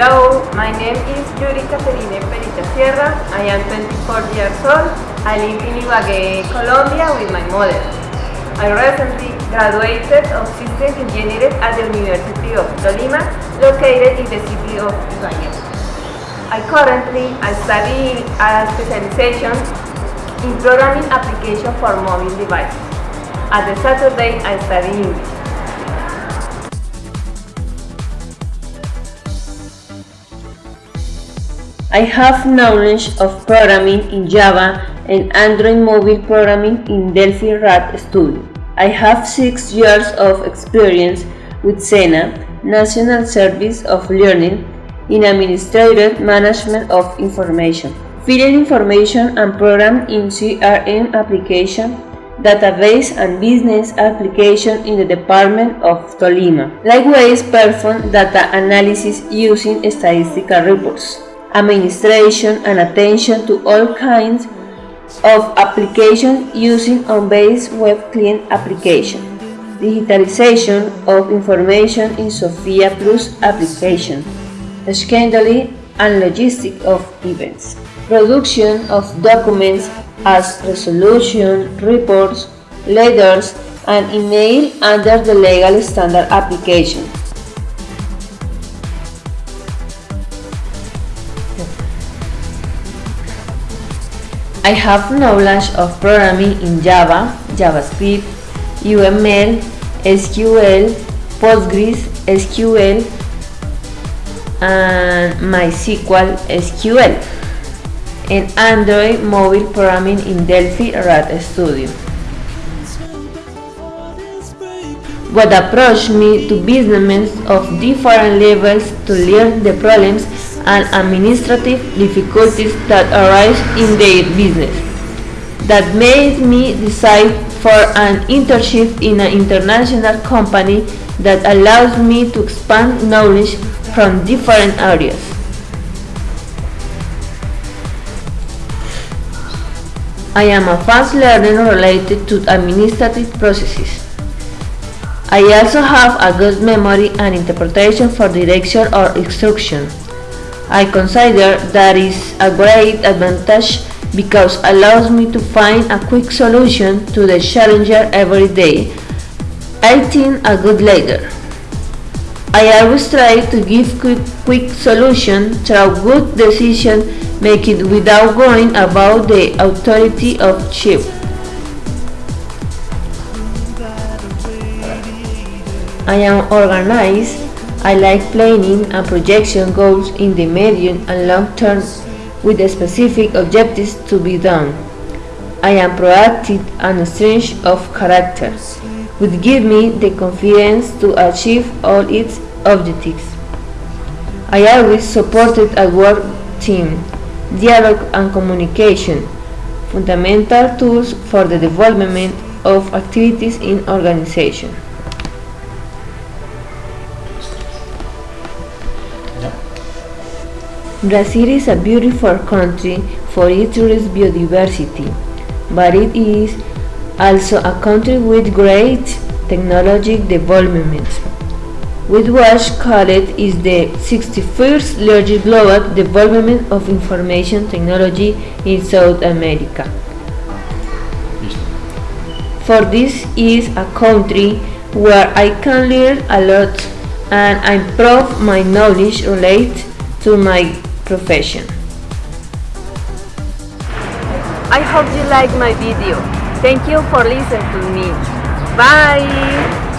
Hello, my name is Yuri Caterine Perita Sierra. I am 24 years old. I live in Ibagué, Colombia with my mother. I recently graduated of Systems Engineering at the University of Tolima, located in the city of Ibagué. I currently I study a specialization in programming application for mobile devices. At the Saturday, I study English. I have knowledge of programming in Java and Android mobile programming in Delphi RAD Studio. I have six years of experience with SENA, National Service of Learning, in Administrative Management of Information, field information and program in CRM application, database and business application in the Department of Tolima. Likewise, perform data analysis using statistical reports administration and attention to all kinds of applications using OnBase web client application, digitalization of information in SOFIA Plus application, scheduling and logistics of events, production of documents as resolution, reports, letters, and email under the legal standard application. I have knowledge of programming in Java, JavaScript, UML, SQL, Postgres, SQL, and MySQL SQL, and Android mobile programming in Delphi RAD Studio. What approached me to businessmen of different levels to learn the problems and administrative difficulties that arise in their business. That made me decide for an internship in an international company that allows me to expand knowledge from different areas. I am a fast learner related to administrative processes. I also have a good memory and interpretation for direction or instruction. I consider that is a great advantage because allows me to find a quick solution to the challenger every day. I think a good leader. I always try to give quick, quick solution through good decision making without going about the authority of chief. I am organized I like planning and projection goals in the medium and long term with specific objectives to be done. I am proactive and strange of character, which give me the confidence to achieve all its objectives. I always supported a work team, dialogue and communication, fundamental tools for the development of activities in organization. Brazil is a beautiful country for its rich biodiversity, but it is also a country with great technology development. With what called is the 61st largest global development of information technology in South America. For this is a country where I can learn a lot and improve my knowledge related to my profession. I hope you like my video. Thank you for listening to me. Bye!